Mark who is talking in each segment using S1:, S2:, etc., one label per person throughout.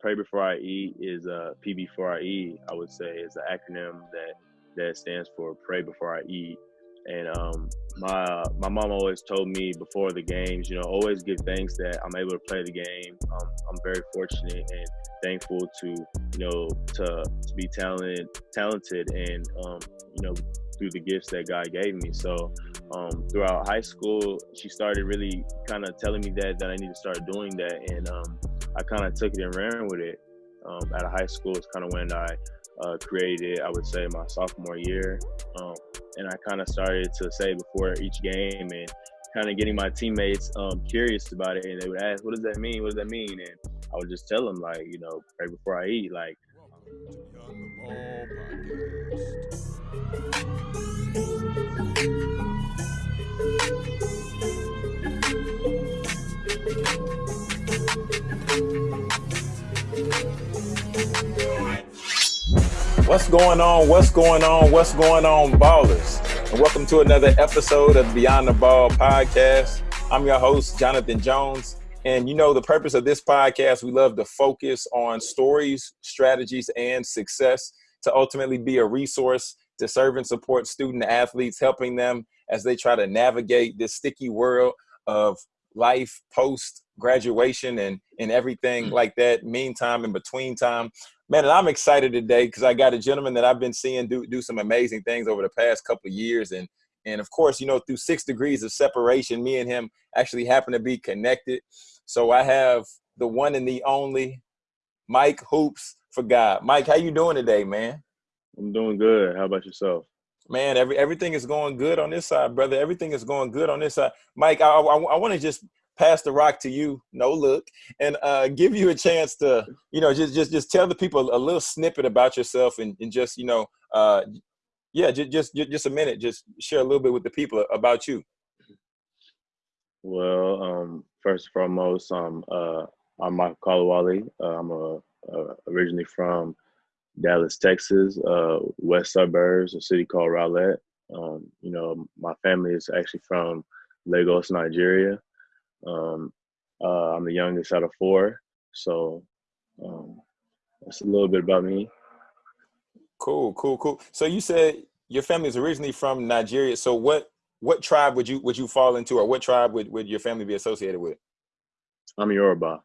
S1: Pray Before I Eat is uh, PB4IE. I would say is an acronym that that stands for Pray Before I Eat. And um, my uh, my mom always told me before the games, you know, always give thanks that I'm able to play the game. Um, I'm very fortunate and thankful to you know to to be talented talented and um, you know through the gifts that God gave me. So um, throughout high school, she started really kind of telling me that that I need to start doing that, and um, I kind of took it and ran with it. Um, out high school, it's kind of when I uh, created, I would say, my sophomore year, um, and I kind of started to say before each game and kind of getting my teammates um, curious about it, and they would ask, "What does that mean? What does that mean?" And I would just tell them, like, you know, right before I eat, like.
S2: What's going on? What's going on? What's going on, ballers? And welcome to another episode of Beyond the Ball podcast. I'm your host, Jonathan Jones. And you know, the purpose of this podcast, we love to focus on stories, strategies, and success to ultimately be a resource to serve and support student athletes, helping them as they try to navigate this sticky world of life post graduation and and everything hmm. like that meantime in between time man, and I'm excited today because I got a gentleman that I've been seeing do do some amazing things over the past couple of years, and and of course, you know, through six degrees of separation, me and him actually happen to be connected. So I have the one and the only Mike Hoops for God. Mike, how you doing today, man?
S1: I'm doing good. How about yourself?
S2: Man, every everything is going good on this side, brother. Everything is going good on this side. Mike, I, I, I want to just pass the rock to you, no look, and uh, give you a chance to, you know, just just just tell the people a little snippet about yourself and, and just, you know, uh, yeah, just, just just a minute, just share a little bit with the people about you.
S1: Well, um, first and foremost, um, uh, I'm Michael Kolawole. Uh, I'm a, uh, originally from Dallas, Texas, uh, west suburbs, a city called Rowlett. Um, you know, my family is actually from Lagos, Nigeria. Um, uh, I'm the youngest out of four, so um, that's a little bit about me.
S2: Cool, cool, cool. So you said your family is originally from Nigeria. So what what tribe would you would you fall into, or what tribe would, would your family be associated with?
S1: I'm Yoruba.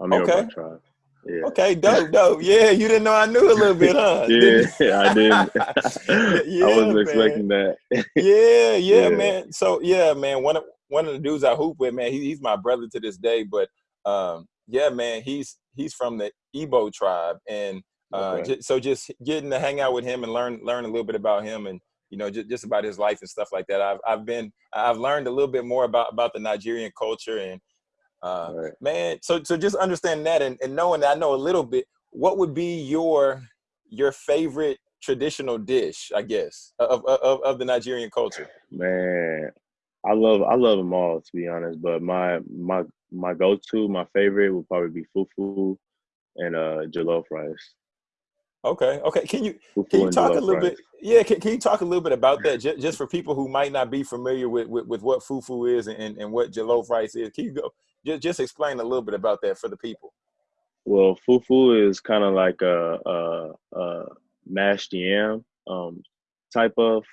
S1: I'm
S2: okay.
S1: Yoruba tribe. Yeah.
S2: Okay, dope, dope. Yeah, you didn't know I knew a little bit, huh?
S1: yeah, I didn't. yeah, I wasn't man. expecting that.
S2: yeah, yeah, yeah, man. So yeah, man. One of one of the dudes I hoop with, man, he, he's my brother to this day. But um, yeah, man, he's he's from the Igbo tribe, and uh, okay. so just getting to hang out with him and learn learn a little bit about him, and you know, just, just about his life and stuff like that. I've I've been I've learned a little bit more about about the Nigerian culture, and uh, right. man, so so just understand that and, and knowing that I know a little bit. What would be your your favorite traditional dish, I guess, of, of, of the Nigerian culture?
S1: Man, I love I love them all to be honest, but my my my go to my favorite would probably be fufu and uh jollof rice.
S2: Okay, okay. Can you can you talk a little bit? Yeah, can, can you talk a little bit about that just, just for people who might not be familiar with, with, with what fufu is and, and what jollof rice is? Can you go just just explain a little bit about that for the people?
S1: Well, fufu is kind of like a, a, a mashed yam um, type of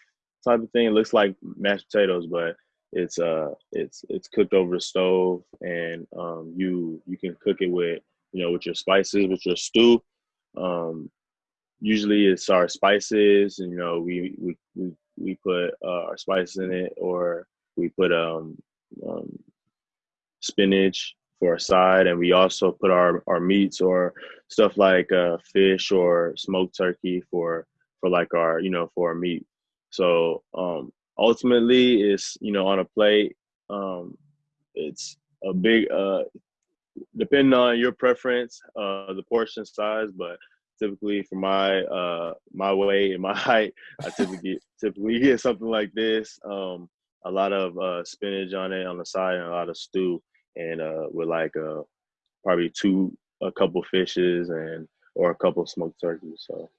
S1: type of thing. It looks like mashed potatoes, but it's uh it's it's cooked over the stove and um you you can cook it with you know with your spices with your stew um usually it's our spices and you know we we we, we put uh, our spices in it or we put um, um spinach for a side and we also put our our meats or stuff like uh fish or smoked turkey for for like our you know for our meat. So um ultimately it's you know on a plate um, it's a big uh, depending on your preference uh, the portion size but typically for my uh, my weight and my height i typically get typically get something like this. Um, a lot of uh, spinach on it on the side and a lot of stew and uh, with like uh, probably two a couple fishes and or a couple smoked turkeys so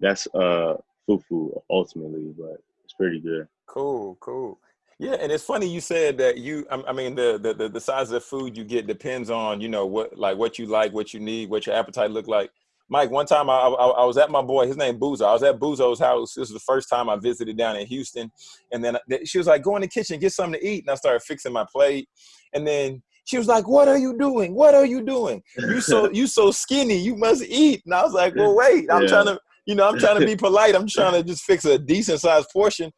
S1: that's uh fufu ultimately but it's pretty good
S2: Cool, cool. Yeah, and it's funny you said that you. I mean, the, the the size of the food you get depends on you know what like what you like, what you need, what your appetite look like. Mike, one time I, I, I was at my boy, his name Buzo. I was at Buzo's house. This was the first time I visited down in Houston, and then she was like, "Go in the kitchen, get something to eat." And I started fixing my plate, and then she was like, "What are you doing? What are you doing? You so you so skinny. You must eat." And I was like, "Well, wait. I'm yeah. trying to, you know, I'm trying to be polite. I'm trying to just fix a decent sized portion."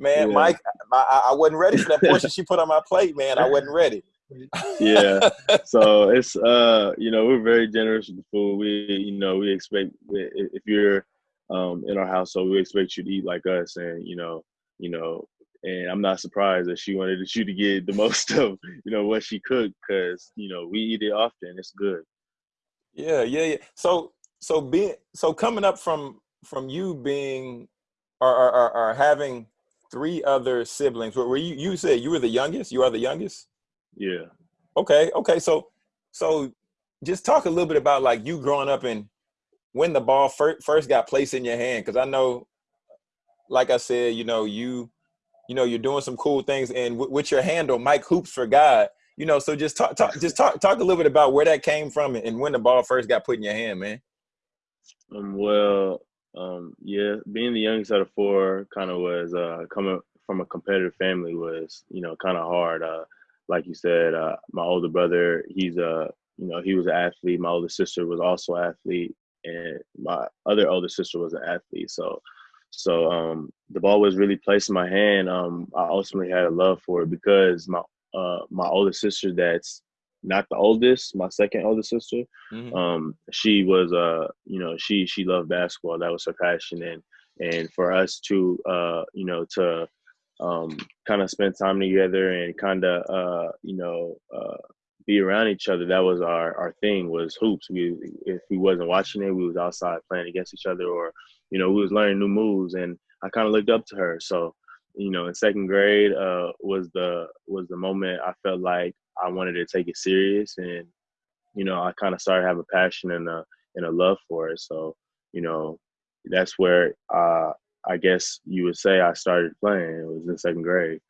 S2: man, yeah. Mike, I, I wasn't ready for that portion she put on my plate, man. I wasn't ready.
S1: yeah. So it's uh, you know, we're very generous with the food. We, you know, we expect if you're um in our household, we expect you to eat like us, and you know, you know, and I'm not surprised that she wanted you to get the most of you know what she cooked because you know we eat it often. It's good.
S2: Yeah, yeah, yeah. So so being so coming up from from you being or, or, or having three other siblings. Were you you said you were the youngest? You are the youngest?
S1: Yeah.
S2: Okay, okay. So so just talk a little bit about like you growing up and when the ball first, first got placed in your hand because I know like I said, you know, you you know, you're doing some cool things and with your handle Mike Hoops for God. You know, so just talk, talk just talk talk a little bit about where that came from and when the ball first got put in your hand, man.
S1: Um, well, um, yeah, being the youngest out of four kind of was uh, coming from a competitive family was you know kind of hard. Uh, like you said, uh, my older brother, he's a you know he was an athlete. My older sister was also an athlete, and my other older sister was an athlete. So, so um, the ball was really placed in my hand. Um, I ultimately had a love for it because my uh, my older sister that's not the oldest, my second oldest sister. Mm-hmm. Um, she was uh, you know, she she loved basketball. That was her passion, and and for us to uh, you know, to um, kind of spend time together and kind of uh, you know, uh, be around each other. That was our our thing was hoops. We if we wasn't watching it, we was outside playing against each other, or you know, we was learning new moves, and I kind of looked up to her. So you know, in second grade uh, was the was the moment I felt like I wanted to take it serious, and you know, I kind of started having a passion and a and a love for it. So, you know, that's where uh, I guess you would say I started playing. It was in second grade.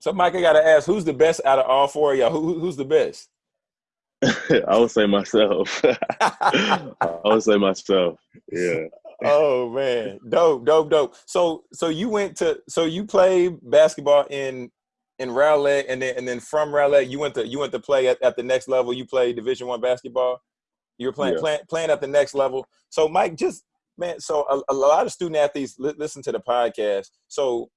S2: So, Mike, I got to ask, who's the best out of all four of y'all? Who, who's the best?
S1: I would say myself. I would say myself. Yeah.
S2: Oh man, dope, dope, dope. So, so you went to, so you played basketball in in Rowlett, and then and then from Rowlett, you went to you went to play at, at the next level. You played Division One basketball. You were playing, yeah. playing playing at the next level. So Mike, just man, so a, a lot of student athletes li- listen to the podcast. So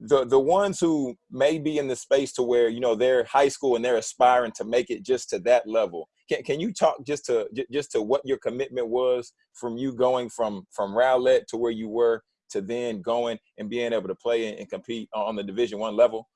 S2: the the ones who may be in the space to where you know they're high school and they're aspiring to make it just to that level. Can can you talk just to just to what your commitment was from you going from from Rowlett to where you were to then going and being able to play and, compete on the Division One level?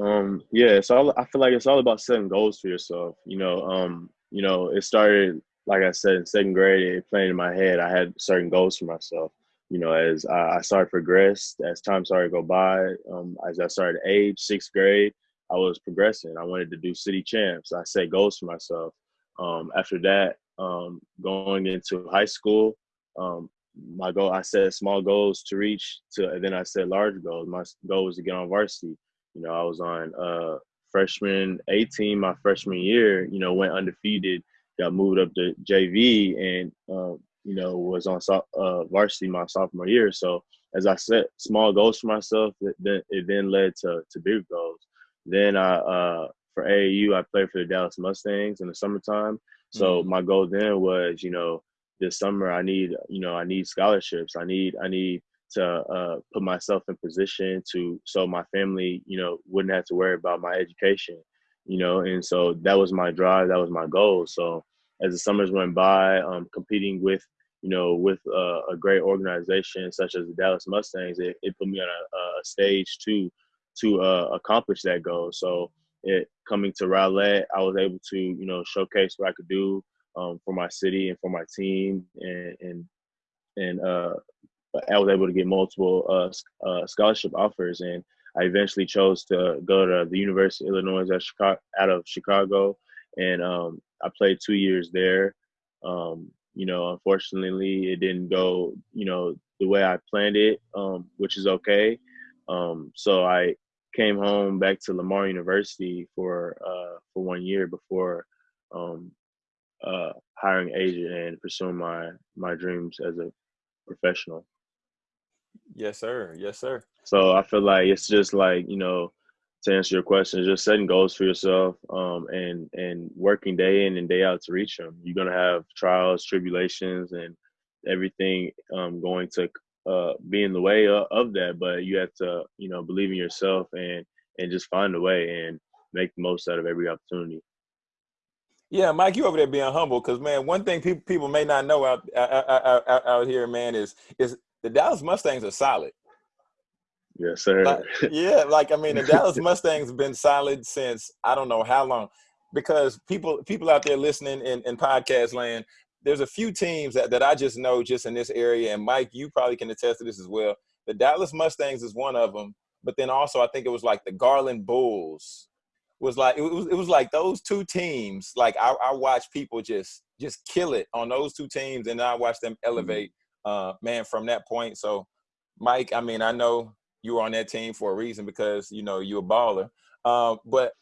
S1: Um, yeah, all. I feel like it's all about setting goals for yourself. You know, um, you know, it started like I said in second grade. It played in my head. I had certain goals for myself. You know, as I, started to progress, as time started to go by, um, as I started to age, sixth grade, I was progressing. I wanted to do city champs. I set goals for myself. Um, after that, um, going into high school, um, my goal, I set small goals to reach to, and then I set large goals. My goal was to get on varsity. You know, I was on uh, freshman 18 my freshman year. You know, went undefeated, got moved up to JV, and um, you know was on uh, varsity my sophomore year. So as I set small goals for myself, it then it then led to to big goals. Then I uh, for AAU I played for the Dallas Mustangs in the summertime. So mm-hmm. my goal then was, you know, this summer I need, you know, I need scholarships. I need I need to uh, put myself in position to so my family, you know, wouldn't have to worry about my education, you know, and so that was my drive, that was my goal. So as the summers went by, um, competing with, you know, with uh, a great organization such as the Dallas Mustangs, it, it put me on a, a stage to to uh, accomplish that goal. So it coming to Rowlett, I was able to, you know, showcase what I could do um, for my city and for my team, and and and uh, I was able to get multiple uh, uh, scholarship offers, and I eventually chose to go to the University of Illinois Chicago, out of Chicago, and um, I played two years there. Um, you know, unfortunately, it didn't go, you know, the way I planned it, um, which is okay. Um, so I came home back to Lamar University for uh, for one year before um, uh, hiring an agent and pursuing my my dreams as a professional.
S2: Yes, sir. Yes, sir.
S1: So I feel like it's just like you know, to answer your question, just setting goals for yourself, um, and and working day in and day out to reach them. You're gonna have trials, tribulations, and everything um, going to uh, be in the way of, that. But you have to you know believe in yourself and and just find a way and make the most out of every opportunity.
S2: Yeah, Mike, you over there being humble because man, one thing people people may not know out out, out, out here, man, is is the Dallas Mustangs are solid.
S1: Yes, sir.
S2: Like, yeah, like I mean, the Dallas Mustangs have been solid since I don't know how long. Because people people out there listening in, in podcast land, there's a few teams that, that I just know just in this area, and Mike, you probably can attest to this as well. The Dallas Mustangs is one of them, but then also I think it was like the Garland Bulls was like it was it was like those two teams. Like I, I watched people just just kill it on those two teams, and I watched them mm-hmm. elevate. Uh, man, from that point. So, Mike, I mean, I know you were on that team for a reason because you know you're a baller. Uh, but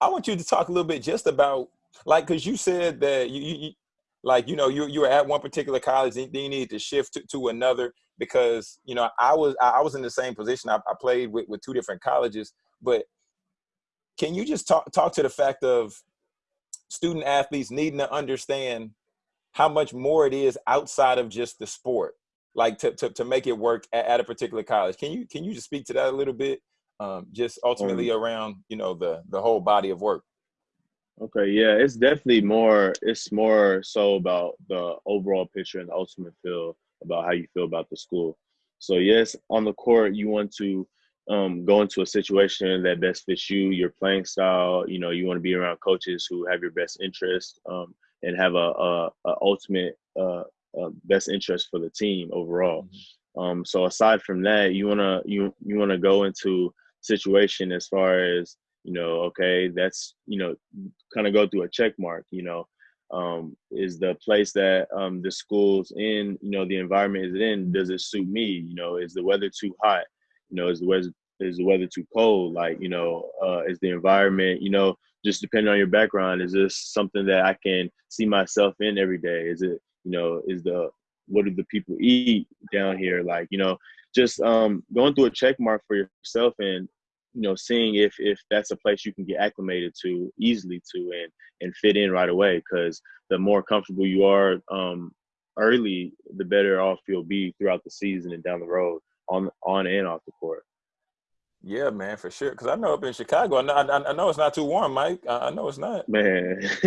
S2: I want you to talk a little bit just about like because you said that you, you, like you know you you were at one particular college and then you needed to shift to, to another because you know I was I was in the same position. I, I played with, with two different colleges. But can you just talk talk to the fact of student athletes needing to understand how much more it is outside of just the sport, like to to, to make it work at, at a particular college? Can you can you just speak to that a little bit? Um, just ultimately um, around you know the the whole body of work.
S1: Okay, yeah, it's definitely more. It's more so about the overall picture and the ultimate feel about how you feel about the school. So yes, on the court, you want to um, go into a situation that best fits you, your playing style. You know, you want to be around coaches who have your best interest um, and have a, a, a ultimate uh, uh, best interest for the team overall. Mm-hmm. Um, so aside from that, you wanna you you wanna go into situation as far as you know, okay, that's you know, kind of go through a check mark. You know, um, is the place that um, the school's in, you know, the environment is it in, does it suit me? You know, is the weather too hot? You know, is the weather is the weather too cold? Like, you know, uh, is the environment, you know, just depending on your background, is this something that I can see myself in every day? Is it, you know, is the what do the people eat down here? Like, you know, just um, going through a check mark for yourself and you know seeing if if that's a place you can get acclimated to easily to and and fit in right away because the more comfortable you are um early the better off you'll be throughout the season and down the road on on and off the court
S2: yeah, man, for sure. Because I know up in Chicago, I know, I, I know it's not too warm, Mike. I, I know it's not.
S1: Man,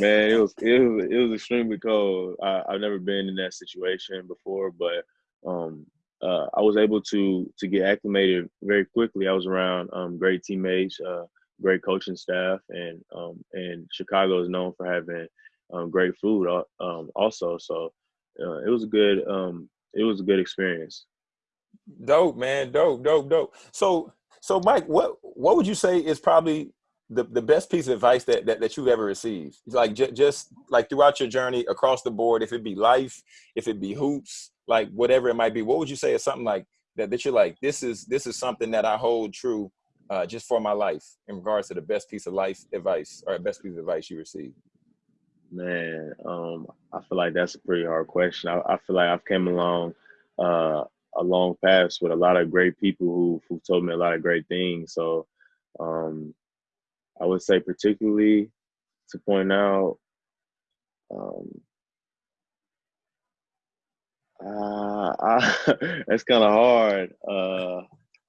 S1: man, it was it was it was extremely cold. I, have never been in that situation before, but um, uh, I was able to to get acclimated very quickly. I was around um, great teammates, uh, great coaching staff, and um, and Chicago is known for having um, great food uh, um, also. So uh, it was a good um, it was a good experience.
S2: Dope, man. Dope, dope, dope. So, so Mike, what what would you say is probably the, the best piece of advice that, that, that you've ever received? Like j- just like throughout your journey across the board, if it be life, if it be hoops, like whatever it might be, what would you say is something like that that you're like, this is this is something that I hold true uh, just for my life in regards to the best piece of life advice or best piece of advice you received?
S1: Man, um, I feel like that's a pretty hard question. I, I feel like I've came along uh, a long path with a lot of great people who who told me a lot of great things. So um, I would say particularly to point out um, uh, I, that's kind of hard. Uh,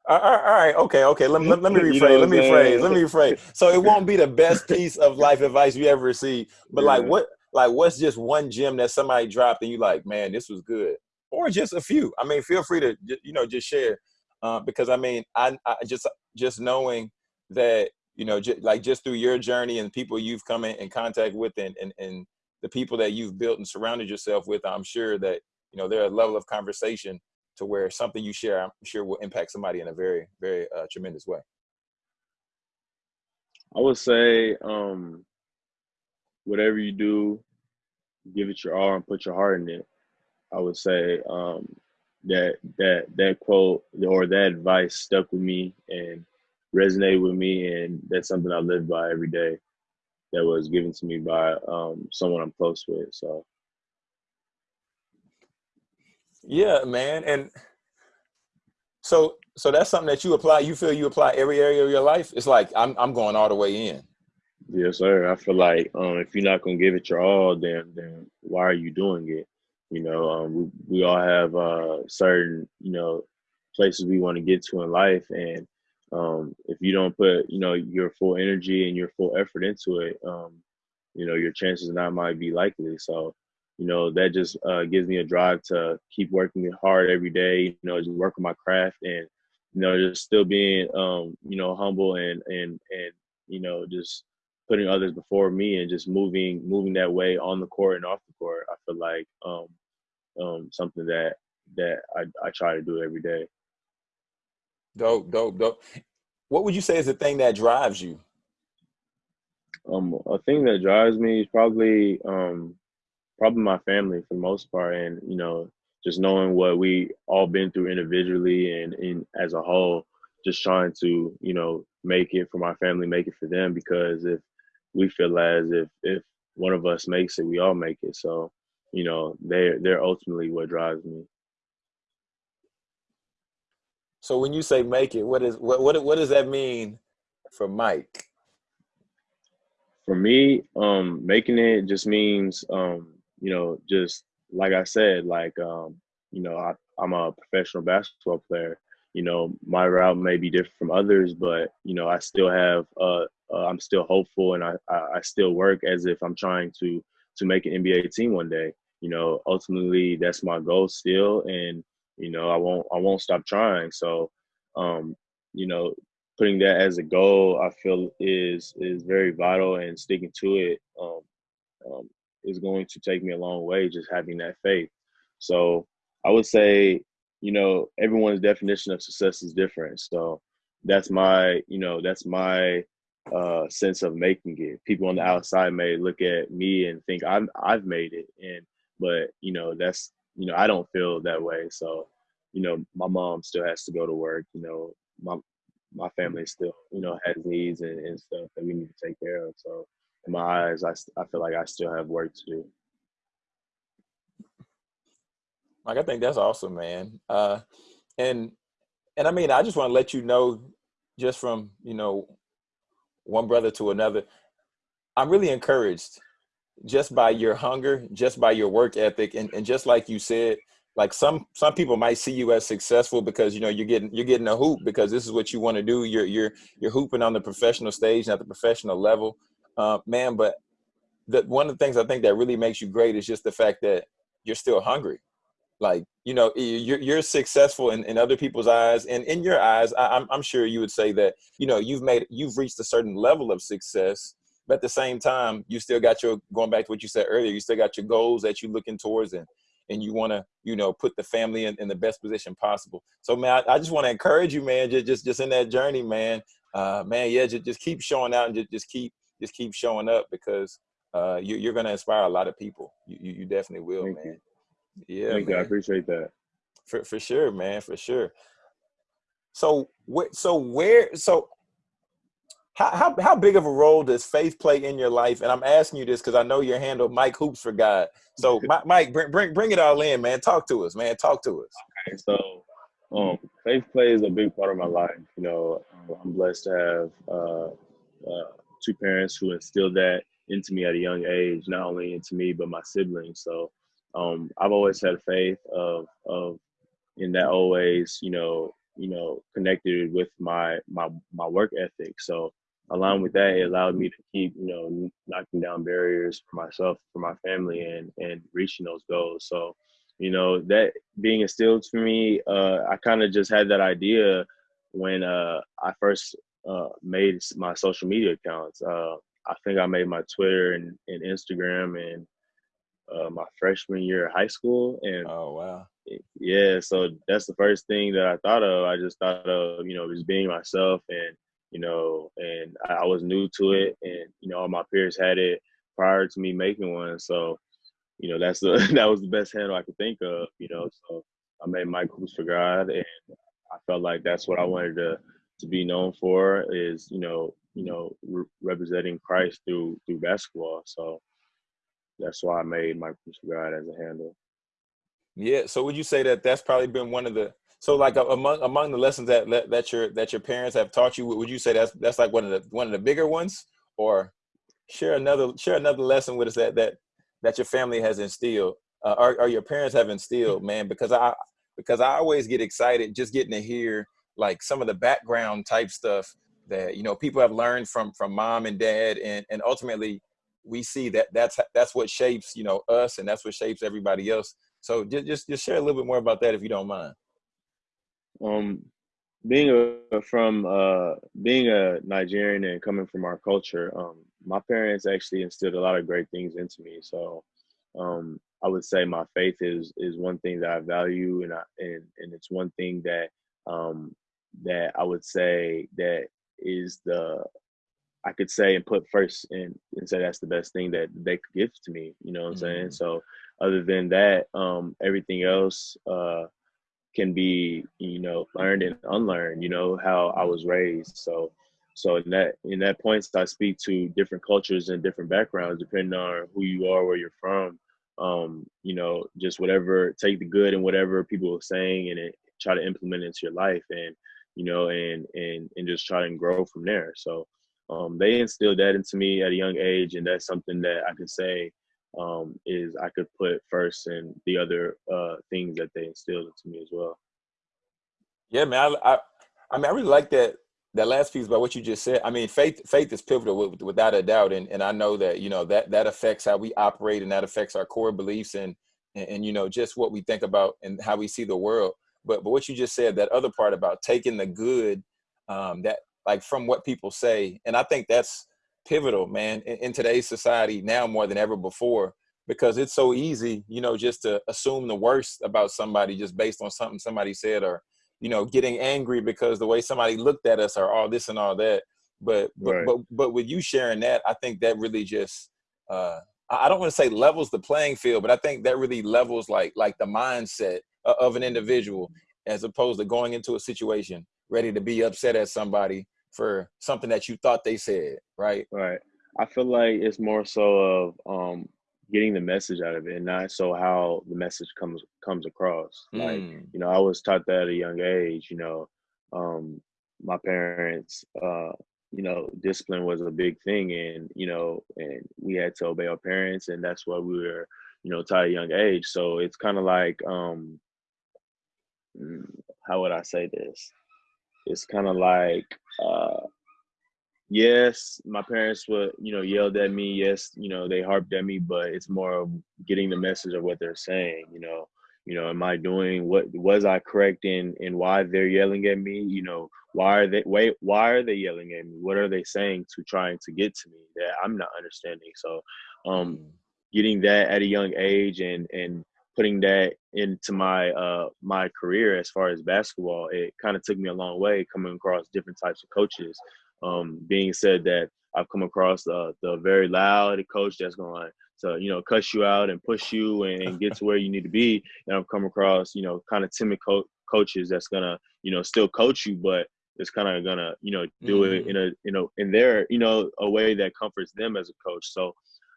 S2: all right, okay, okay. Let, let, let me rephrase. You know let me rephrase. Let me rephrase. So it won't be the best piece of life advice you ever received, but yeah. like what, like what's just one gem that somebody dropped and you like, man, this was good or just a few. I mean, feel free to you know just share uh, because I mean, I, I, just just knowing that you know j- like just through your journey and people you've come in, in contact with and, and and the people that you've built and surrounded yourself with, I'm sure that you know there's a level of conversation to where something you share, I'm sure will impact somebody in a very very uh, tremendous way.
S1: I would say, um, whatever you do, give it your all and put your heart in it. I would say um, that that that quote or that advice stuck with me and resonated with me, and that's something I live by every day. That was given to me by um, someone I'm close with. So,
S2: yeah, man, and so so that's something that you apply. You feel you apply every area of your life. It's like I'm I'm going all the way in.
S1: Yes, sir. I feel like um, if you're not gonna give it your all, then then why are you doing it? You know, um, we we all have uh, certain you know places we want to get to in life, and um, if you don't put you know your full energy and your full effort into it, um, you know your chances not might be likely. So, you know that just uh, gives me a drive to keep working hard every day. You know, just work on my craft and you know just still being um, you know humble and and and you know just putting others before me and just moving moving that way on the court and off the court. I feel like um, um, something that that I, I try to do every day.
S2: Dope, dope, dope. What would you say is the thing that drives you?
S1: Um, a thing that drives me is probably um, probably my family for the most part, and you know, just knowing what we all been through individually and in as a whole, just trying to you know make it for my family, make it for them. Because if we feel as if if one of us makes it, we all make it. So you know, they're they're ultimately what drives me.
S2: So when you say make it, what is what what what does that mean for Mike?
S1: For me, um, making it just means um, you know, just like I said, like um, you know, I, I'm a professional basketball player. You know, my route may be different from others, but you know, I still have uh, uh I'm still hopeful and I, I still work as if I'm trying to to make an NBA team one day. You know, ultimately that's my goal still and you know i won't i won't stop trying. So um you know putting that as a goal i feel is is very vital and sticking to it um, um is going to take me a long way just having that faith. So i would say you know everyone's definition of success is different. So that's my you know that's my uh sense of making it. People on the outside may look at me and think i'm i've made it and but you know that's you know, I don't feel that way. So, you know, my mom still has to go to work. You know, my my family still, you know, has needs and, and stuff that we need to take care of. So, in my eyes, I I feel like I still have work to do.
S2: Like I think that's awesome, man. Uh, and and I mean, I just want to let you know, just from you know, one brother to another, I'm really encouraged just by your hunger, just by your work ethic, and, and just like you said, like some some people might see you as successful because you know you're getting you're getting a hoop because this is what you want to do. You're you're you're hooping on the professional stage at the professional level, uh, man. But the, one of the things I think that really makes you great is just the fact that you're still hungry. Like you know you're you're successful in, in other people's eyes, and in your eyes, I, I'm I'm sure you would say that you know you've made you've reached a certain level of success but at the same time, you still got your going back to what you said earlier. You still got your goals that you're looking towards, and and you want to you know put the family in, in the best position possible. So man, I, I just want to encourage you, man. Just just just in that journey, man. Uh, man, yeah, just just keep showing out and just just keep just keep showing up because uh, you, you're going to inspire a lot of people. You you, you definitely will, Thank man.
S1: You. Yeah, Thank man. you. I appreciate that.
S2: For for sure, man. For sure. So what? So where? So how, how, how big of a role does faith play in your life? And I'm asking you this because I know your handle, Mike Hoops for God. So, Mike, bring, bring bring it all in, man. Talk to us, man. Talk to us.
S1: Okay, so um, faith plays a big part of my life. You know, I'm blessed to have uh, uh, two parents who instilled that into me at a young age, not only into me but my siblings. So, um, I've always had faith of of in that always, you know, you know, connected with my my my work ethic. So along with that, it allowed me to keep, you know, knocking down barriers for myself, for my family, and and reaching those goals. So, you know, that being instilled for me, uh, I kind of just had that idea when uh, I first uh, made my social media accounts. Uh, I think I made my Twitter and, and Instagram and uh, my freshman year of high school. And
S2: oh wow,
S1: yeah, so that's the first thing that I thought of. I just thought of you know just being myself and you know, and I was new to it, and you know, all my peers had it prior to me making one. So, you know, that's the that was the best handle I could think of. You know, so I made Hoops for God, and I felt like that's what I wanted to to be known for is you know you know re- representing Christ through through basketball. So that's why I made Hoops for God as a handle.
S2: Yeah. So would you say that that's probably been one of the so like among among the lessons that that your that your parents have taught you, would you say that's that's like one of the one of the bigger ones, or share another share another lesson with us that that that your family has instilled uh, or, or your parents have instilled, man? Because I because I always get excited just getting to hear like some of the background type stuff that you know people have learned from from mom and dad, and and ultimately we see that that's that's what shapes you know us, and that's what shapes everybody else. So just just just share a little bit more about that if you don't mind.
S1: Um, being a from uh being a Nigerian and coming from our culture, um, my parents actually instilled a lot of great things into me. So, um, I would say my faith is is one thing that I value, and I and and it's one thing that um that I would say that is the I could say and put first and, and say that's the best thing that they could give to me. You know what I'm mm-hmm. saying? So other than that, um, everything else uh, can be you know learned and unlearned. You know how I was raised. So so in that in that points, I speak to different cultures and different backgrounds depending on who you are, where you're from. Um, you know, just whatever, take the good and whatever people are saying, and it, try to implement it into your life, and you know, and and and just try and grow from there. So um, they instilled that into me at a young age, and that's something that I can say um, is I could put first and the other uh, things that they instilled into me as well.
S2: Yeah, man. I, I, I mean, I really like that that last piece about what you just said. I mean, faith faith is pivotal without a doubt, and and I know that you know that that affects how we operate and that affects our core beliefs and and, and you know just what we think about and how we see the world. But but what you just said, that other part about taking the good, um, that like from what people say, and I think that's pivotal, man, in, in today's society now more than ever before because it's so easy, you know, just to assume the worst about somebody just based on something somebody said or you know, getting angry because the way somebody looked at us or all this and all that. But but right. but, but with you sharing that, I think that really just uh I don't want to say levels the playing field, but I think that really levels like like the mindset of an individual as opposed to going into a situation ready to be upset at somebody for something that you thought they said, right?
S1: Right. I feel like it's more so of um getting the message out of it and not so how the message comes comes across mm. like you know i was taught that at a young age you know um my parents uh you know discipline was a big thing and you know and we had to obey our parents and that's what we were you know taught at a young age so it's kind of like um mm, how would i say this it's kind of like uh yes, my parents would, you know, yelled at me. Yes, you know, they harped at me, but it's more of getting the message of what they're saying. You know, you know, am I doing what was I correct in in why they're yelling at me? You know, why are they wait? Why are they yelling at me? What are they saying to trying to get to me that I'm not understanding? So, um, mm. getting that at a young age and and putting that into my uh my career as far as basketball it kind of took me a long way coming across different types of coaches um, being said that I've come across uh, the very loud coach that's going to you know cuss you out and push you and, get to where you need to be, and I've come across you know kind of timid co- coaches that's gonna you know still coach you, but it's kind of gonna you know do mm. it in a you know in their you know a way that comforts them as a coach. So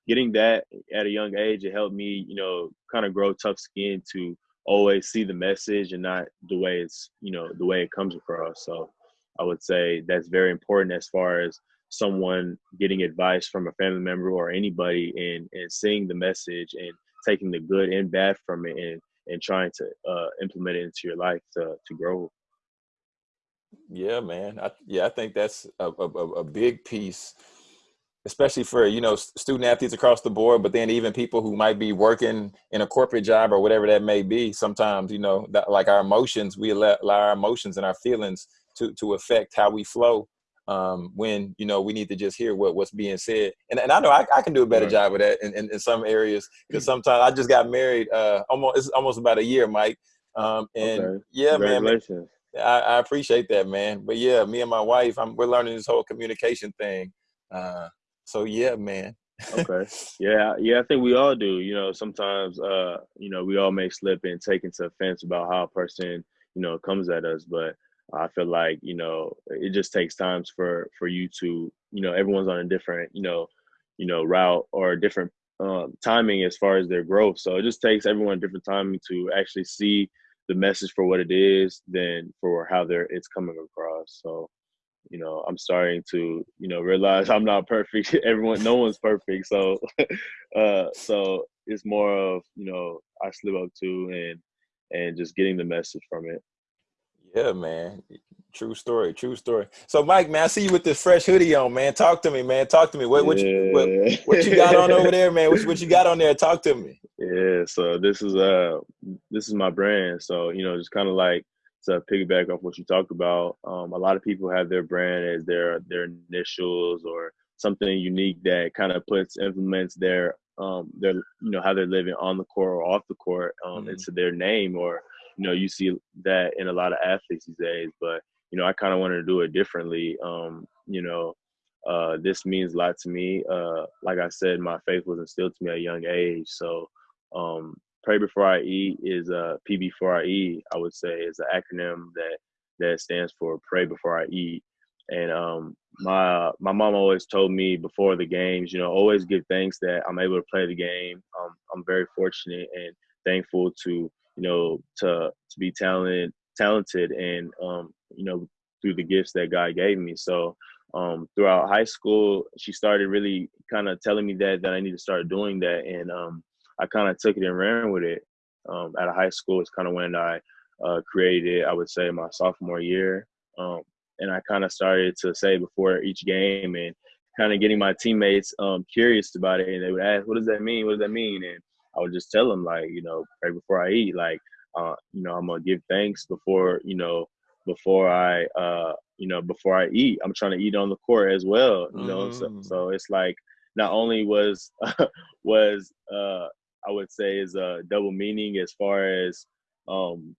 S1: getting that at a young age it helped me you know kind of grow tough skin to always see the message and not the way it's you know the way it comes across. So I would say that's very important as far as someone getting advice from a family member or anybody and, and seeing the message and taking the good and bad from it and, and trying to uh, implement it into your life to, to grow.
S2: Yeah, man. I, yeah, I think that's a, a, a big piece especially for you know student athletes across the board but then even people who might be working in a corporate job or whatever that may be sometimes you know that, like our emotions we allow, allow our emotions and our feelings to to affect how we flow um, when you know we need to just hear what what's being said and, and i know i, I can do a better right. job of that in, in, in some areas because mm. sometimes i just got married uh almost it's almost about a year mike um and okay. yeah man I, I appreciate that man but yeah me and my wife I'm, we're learning this whole communication thing uh so yeah, man.
S1: okay. Yeah, yeah, I think we all do. You know, sometimes uh, you know, we all may slip and take into offense about how a person, you know, comes at us, but I feel like, you know, it just takes times for for you to, you know, everyone's on a different, you know, you know, route or different um, timing as far as their growth. So it just takes everyone different timing to actually see the message for what it is than for how they're it's coming across. So you know i'm starting to you know realize i'm not perfect. Everyone no one's perfect. So uh so it's more of you know i slip up to and and just getting the message from it.
S2: Yeah man. True story true story. So mike man i see you with this fresh hoodie on man. Talk to me man. Talk to me. What, what, yeah. you, what, what you got on over there man? What, what you got on there? Talk to me.
S1: Yeah so this is uh this is my brand. So you know just kind of like to piggyback off what you talked about, um, a lot of people have their brand as their their initials or something unique that kind of puts implements their um, their you know how they're living on the court or off the court um, mm-hmm. into their name or you know you see that in a lot of athletes these days but you know i kind of wanted to do it differently um, you know uh, this means a lot to me uh, like i said my faith was instilled to me at a young age so um, Pray Before I Eat is uh, PB4IE, I would say, is an acronym that that stands for Pray Before I Eat. And um, my my mom always told me before the games, you know, always give thanks that I'm able to play the game. Um, I'm very fortunate and thankful to you know to to be talented talented and um, you know through the gifts that God gave me. So um, throughout high school, she started really kind of telling me that that I need to start doing that, and um, I kind of took it and ran with it. Um, at a high school, it's kind of when I uh, created. I would say my sophomore year, um, and I kind of started to say before each game and kind of getting my teammates um, curious about it, and they would ask, "What does that mean? What does that mean?" And I would just tell them like, you know, right before I eat, like, uh, you know, I'm gonna give thanks before, you know, before I, uh, you know, before I eat. I'm trying to eat on the court as well, you know. So, mm. so it's like not only was was uh, I would say is a double meaning as far as um,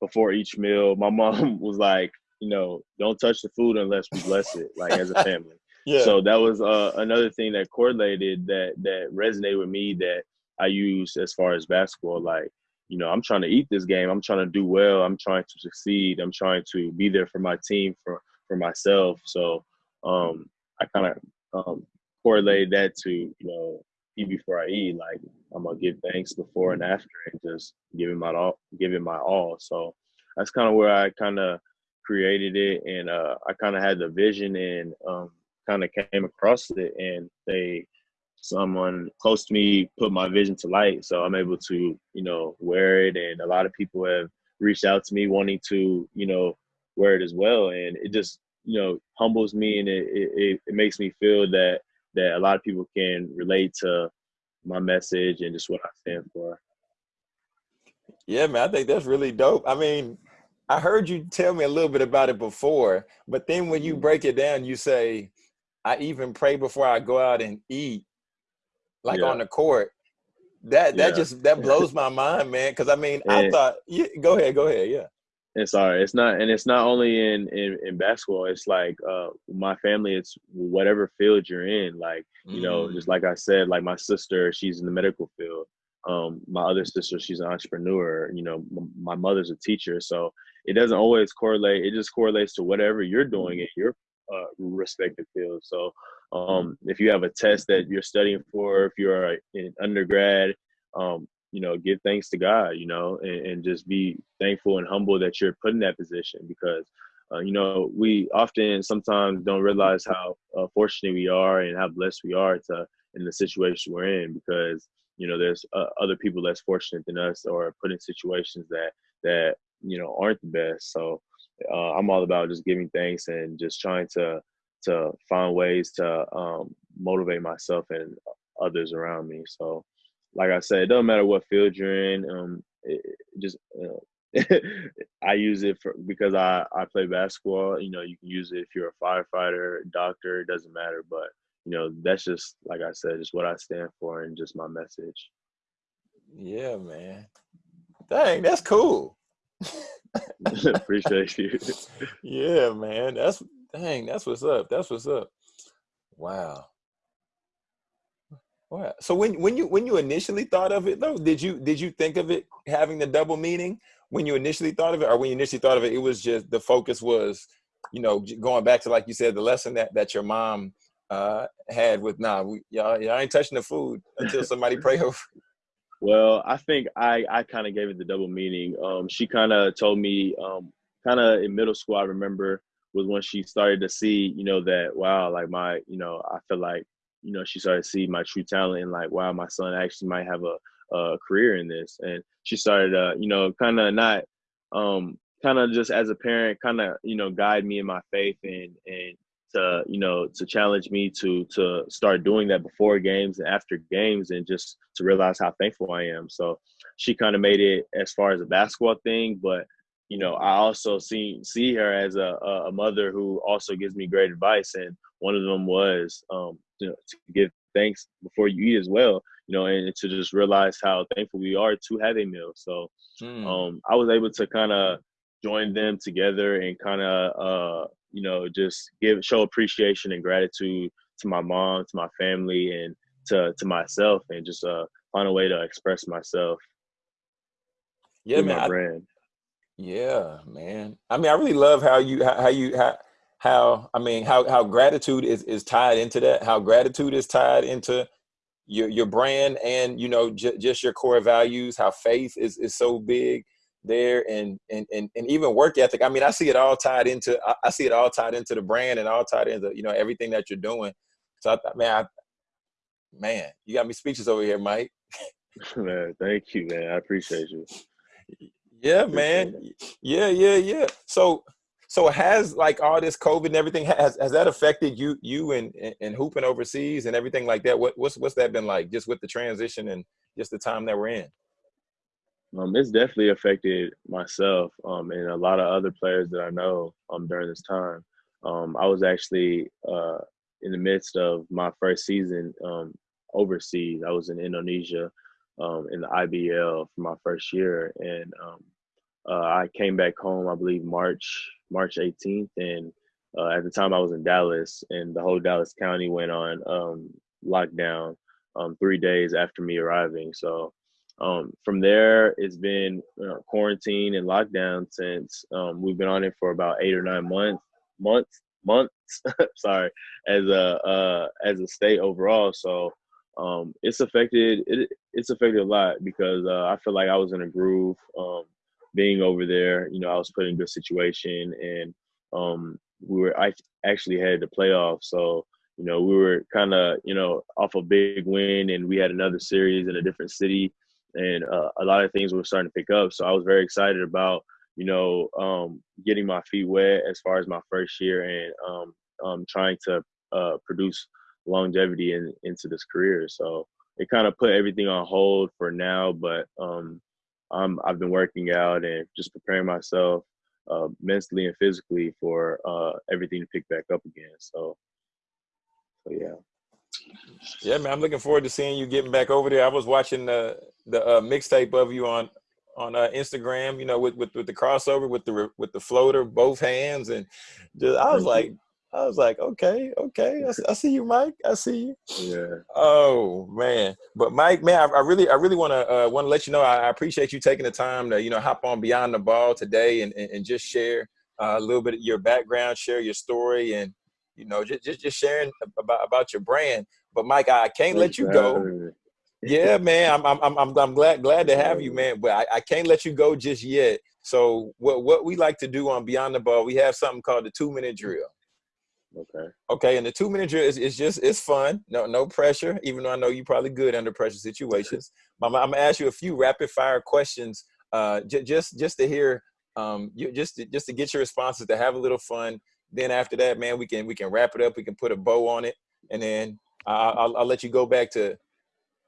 S1: before each meal. My mom was like, you know, don't touch the food unless we bless it, like as a family. yeah. So that was uh, another thing that correlated that that resonated with me that I use as far as basketball. Like, you know, I'm trying to eat this game. I'm trying to do well. I'm trying to succeed. I'm trying to be there for my team, for for myself. So um, I kind of um, correlated that to you know eat before I eat. Like I'm gonna give thanks before and after, and just giving my all, giving my all. So that's kind of where I kind of created it, and uh, I kind of had the vision and um, kind of came across it, and they someone close to me put my vision to light so i'm able to you know wear it and a lot of people have reached out to me wanting to you know wear it as well and it just you know humbles me and it, it, it makes me feel that that a lot of people can relate to my message and just what I stand for.
S2: Yeah, man, I think that's really dope. I mean, I heard you tell me a little bit about it before, but then when you mm-hmm. break it down, you say, I even pray before I go out and eat, like yeah. on the court. That that yeah. just that blows my mind, man. Cause I mean, and, I thought yeah, go ahead, go ahead, yeah.
S1: It's sorry, it's not, and it's not only in in, in basketball. It's like uh, my family. It's whatever field you're in. Like you mm. know, just like I said, like my sister, she's in the medical field. Um, my other sister, she's an entrepreneur. You know, m- my mother's a teacher. So it doesn't always correlate. It just correlates to whatever you're doing in your uh, respective field. So um, if you have a test that you're studying for, if you're an undergrad, um, you know, give thanks to God, you know, and, and just be thankful and humble that you're put in that position because, uh, you know, we often sometimes don't realize how uh, fortunate we are and how blessed we are to in the situation we're in because, you know, there's uh, other people less fortunate than us or put in situations that, that, you know, aren't the best. So uh, I'm all about just giving thanks and just trying to, to find ways to um, motivate myself and others around me. So, like I said, it doesn't matter what field you're in. Um, it, it just uh, I use it for because I I play basketball. You know, you can use it if you're a firefighter, doctor. It doesn't matter, but you know that's just like I said, just what I stand for and just my message.
S2: Yeah, man. Dang, that's cool.
S1: Appreciate you.
S2: yeah, man. That's dang. That's what's up. That's what's up. Wow. Wow. So when when you when you initially thought of it though, did you did you think of it having the double meaning when you initially thought of it, or when you initially thought of it, it was just the focus was, you know, going back to like you said, the lesson that that your mom uh, had with nah, we, y'all, y'all ain't touching the food until somebody pray over.
S1: Well, I think I I kind of gave it the double meaning. Um, she kind of told me, um, kind of in middle school, I remember was when she started to see, you know, that wow, like my, you know, I feel like you know, she started to see my true talent and like, wow, my son actually might have a, a career in this. And she started, uh, you know, kind of not, um, kind of just as a parent, kind of, you know, guide me in my faith and, and to, you know, to challenge me to, to start doing that before games and after games and just to realize how thankful I am. So she kind of made it as far as a basketball thing, but you know, I also see see her as a, a mother who also gives me great advice, and one of them was, um, know, to give thanks before you eat as well, you know, and to just realize how thankful we are to have a meal. So mm. um, I was able to kind of join them together and kind of, uh, you know, just give show appreciation and gratitude to my mom, to my family, and to to myself, and just uh, find a way to express myself.
S2: Yeah, man. I. Yeah, man. I mean, I really love how you how, how you how how I mean how how gratitude is is tied into that. How gratitude is tied into your your brand and you know just your core values. How faith is is so big there and and and and even work ethic. I mean, I see it all tied into I, I see it all tied into the brand and all tied into you know everything that you're doing. So I thought, man, I, man, you got me speechless over here, Mike.
S1: man, thank you, man. I appreciate you.
S2: Yeah, man. Yeah, yeah, yeah. So so has like all this COVID and everything has has that affected you you and and hooping overseas and everything like that? What what's what's that been like just with the transition and just the time that we're in?
S1: Um, it's definitely affected myself um, and a lot of other players that I know um, during this time. Um, I was actually uh, in the midst of my first season um, overseas. I was in Indonesia um, in the IBL for my first year, and um, uh, I came back home, I believe March March 18th, and uh, at the time I was in Dallas, and the whole Dallas County went on um, lockdown um, three days after me arriving. So um, from there, it's been you know, quarantine and lockdown since um, we've been on it for about eight or nine months, months, months. sorry, as a uh, as a state overall. So um, it's affected. It, it's affected a lot because uh, I feel like I was in a groove. Um, being over there, you know, I was put in a good situation and um, we were I actually had the playoffs. So, you know, we were kind of, you know, off a big win and we had another series in a different city and uh, a lot of things were starting to pick up. So I was very excited about, you know, um, getting my feet wet as far as my first year and um, um, trying to uh, produce longevity in, into this career. So it kind of put everything on hold for now, but um, um, I've been working out and just preparing myself uh, mentally and physically for uh, everything to pick back up again. So, so yeah.
S2: Yeah, man, I'm looking forward to seeing you getting back over there. I was watching the the uh, mixtape of you on on uh, Instagram, you know, with, with with the crossover with the with the floater, both hands, and just I was like, I was like, okay, okay, I, I, see you, Mike. I see you.
S1: Yeah.
S2: Oh man, but Mike, man, I, I really, I really want to uh, want to let you know I, I, appreciate you taking the time to you know hop on Beyond the Ball today and and, and just share uh, a little bit of your background, share your story, and you know just just, just sharing about about your brand. But Mike, I can't let you go. Yeah, man, I'm I'm I'm I'm glad glad to have you, man. But I, I can't let you go just yet. So what what we like to do on Beyond the Ball, we have something called the two minute drill.
S1: Okay.
S2: Okay, and the two minute drill is, is just it's fun. No no pressure. Even though I know you're probably good under pressure situations. I'm, I'm gonna ask you a few rapid fire questions. Uh, j- just just to hear um you just to, just to get your responses to have a little fun. Then after that, man, we can we can wrap it up. We can put a bow on it, and then I'll, I'll, I'll let you go back to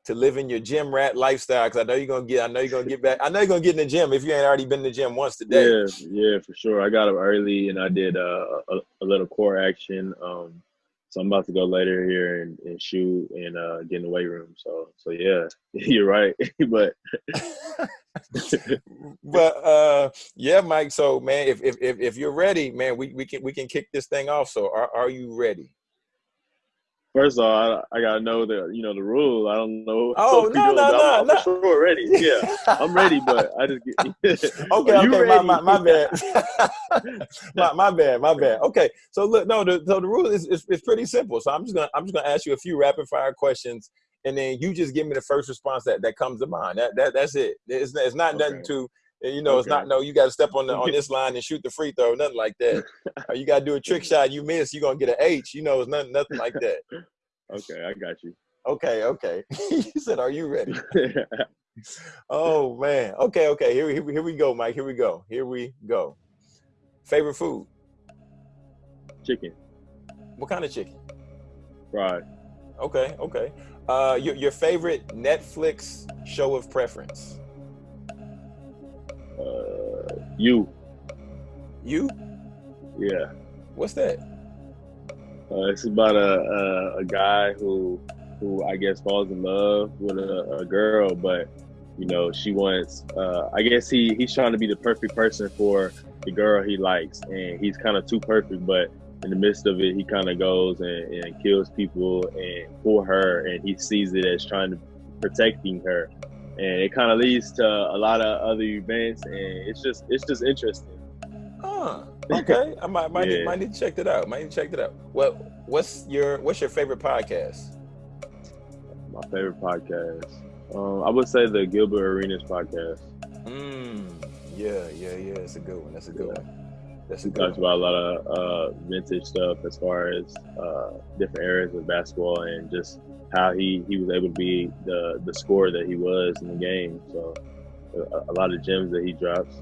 S2: to living your gym rat lifestyle because I know you're gonna get I know you're gonna get back I know you're gonna get in the gym if you ain't already been in the gym once today.
S1: Yeah, yeah, for sure. I got up early and I did uh, a, a little core action. Um, so I'm about to go later here and, and shoot and uh, get in the weight room. So so yeah, you're right. but
S2: but uh, yeah, Mike. So man, if, if if if you're ready, man, we, we can we can kick this thing off. So are are you ready?
S1: First of all, I, I, gotta know the you know the rule. I don't know.
S2: Oh no no no no!
S1: Sure, ready. Yeah, I'm ready, but I just
S2: get, okay okay my, my, my, bad my, my bad my bad. Okay, so look no the so the rule is, is, is pretty simple. So I'm just gonna I'm just gonna ask you a few rapid fire questions, and then you just give me the first response that that comes to mind. That that that's it. It's it's not okay. nothing to you know, okay. it's not no. You got to step on the on this line and shoot the free throw, nothing like that. or you got to do a trick shot. You miss, you are gonna get an H. You know, it's nothing, nothing like that.
S1: Okay, I got you.
S2: Okay, okay. you said, "Are you ready?" oh man. Okay, okay. Here, here, here we go, Mike. Here we go. Here we go. Favorite food?
S1: Chicken.
S2: What kind of chicken?
S1: Fried.
S2: Okay, okay. Uh, your your favorite Netflix show of preference?
S1: Uh, you.
S2: You?
S1: Yeah.
S2: What's that?
S1: Uh, it's about a, a, a guy who who I guess falls in love with a, a girl, but you know she wants. Uh, I guess he he's trying to be the perfect person for the girl he likes, and he's kind of too perfect. But in the midst of it, he kind of goes and, and kills people and for her, and he sees it as trying to protecting her, and it kind of leads to a lot of other events, and it's just it's just interesting.
S2: Huh. Okay. I might might, yeah. need, might need to check that out. Might need to check that out. What what's your what's your favorite podcast?
S1: My favorite podcast. Um, I would say the Gilbert Arenas podcast.
S2: Mm, yeah, yeah, yeah. It's a good one. That's a good yeah. one. That's a
S1: good talks about a lot of uh, vintage stuff as far as uh, different areas of basketball and just how he, he was able to be the the scorer that he was in the game. So a, a lot of gems that he drops.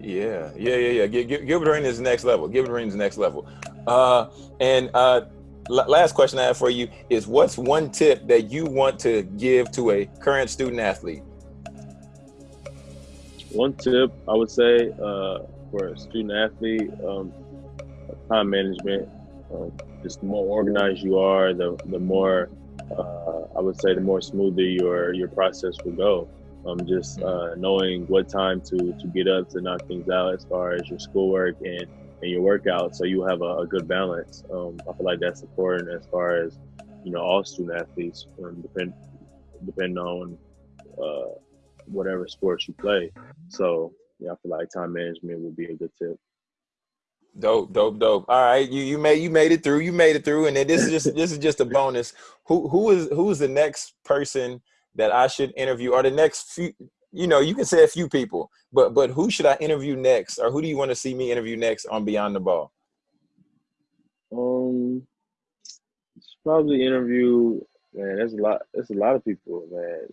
S2: Yeah, yeah, yeah, yeah. Gilbert Arenas is next level. Gilbert Arenas is next level. Uh, and uh, last question I have for you is what's one tip that you want to give to a current student athlete?
S1: One tip I would say uh, for a student athlete, um, time management. Um, just the more organized you are, the the more uh, I would say the more smoother your your process will go. Um, just uh, knowing what time to to get up to knock things out as far as your schoolwork and and your workout, so you have a, a good balance. Um, I feel like that's important as far as you know all student athletes, um, depend depending on uh, whatever sports you play. So yeah, I feel like time management would be a good tip.
S2: Dope, dope, dope. All right, you you made you made it through. You made it through, and then this is just this is just a bonus. Who who is who is the next person that I should interview, or the next few? You know, you can say a few people, but but who should I interview next, or who do you want to see me interview next on Beyond the Ball?
S1: Um, probably interview. Man, there's a lot. There's a lot of people. Man,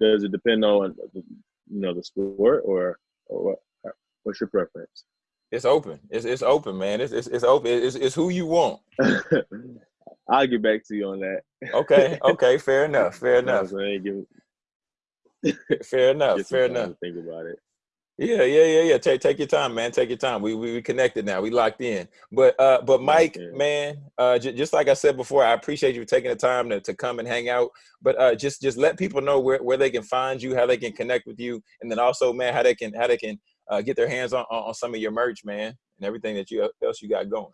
S1: does it depend on you know the sport or or what? What's your preference?
S2: It's open. It's it's open, man. It's it's, it's open. It's, it's who you want.
S1: I'll get back to you on that.
S2: okay. Okay. Fair enough. Fair enough. fair enough. Fair enough.
S1: think about it.
S2: Yeah, yeah, yeah, yeah. Take take your time, man. Take your time. We we, we connected now. We locked in. But uh, but Mike, okay. man, uh, j- just like I said before, I appreciate you taking the time to, to come and hang out. But uh, just just let people know where, where they can find you, how they can connect with you, and then also, man, how they can how they can uh, get their hands on, on some of your merch, man, and everything that you else you got going.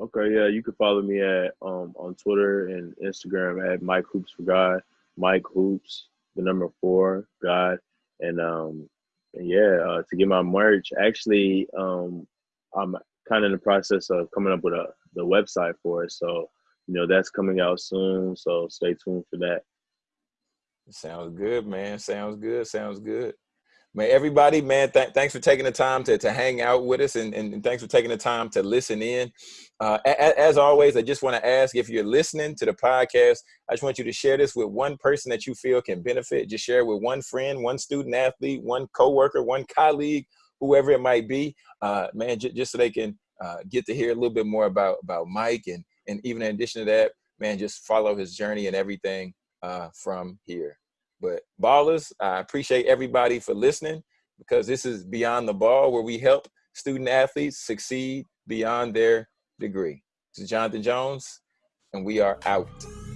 S1: Okay, yeah, you can follow me at um on Twitter and Instagram at Mike Hoops for God, Mike Hoops, the number four God, and um and yeah, uh, to get my merch, actually, um, I'm kind of in the process of coming up with a the website for it. So, you know, that's coming out soon. So stay tuned for that.
S2: Sounds good, man. Sounds good. Sounds good. Everybody, man, th- thanks for taking the time to, to hang out with us and, and thanks for taking the time to listen in. Uh, as always, I just want to ask if you're listening to the podcast, I just want you to share this with one person that you feel can benefit. Just share it with one friend, one student athlete, one coworker, one colleague, whoever it might be, uh, man, just so they can uh, get to hear a little bit more about, about Mike. And, and even in addition to that, man, just follow his journey and everything uh, from here. But ballers, I appreciate everybody for listening because this is Beyond the Ball where we help student athletes succeed beyond their degree. This is Jonathan Jones, and we are out.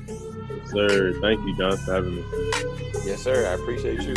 S1: Yes, sir. Thank you, John, for having me.
S2: Yes, sir. I appreciate you.